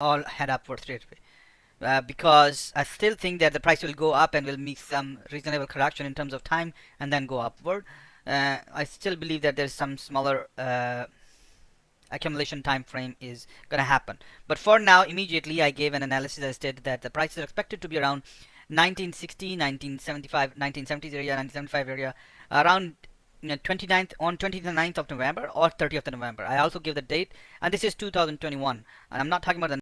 all head upward straight away. Uh, because I still think that the price will go up and will make some reasonable correction in terms of time and then go upward. Uh, I still believe that there's some smaller uh, accumulation time frame is going to happen. But for now, immediately I gave an analysis that stated that the price is expected to be around 1960, 1975, 1970s area, 1975 area, around 29th on 29th of November or 30th of November. I also give the date, and this is 2021. And I'm not talking about the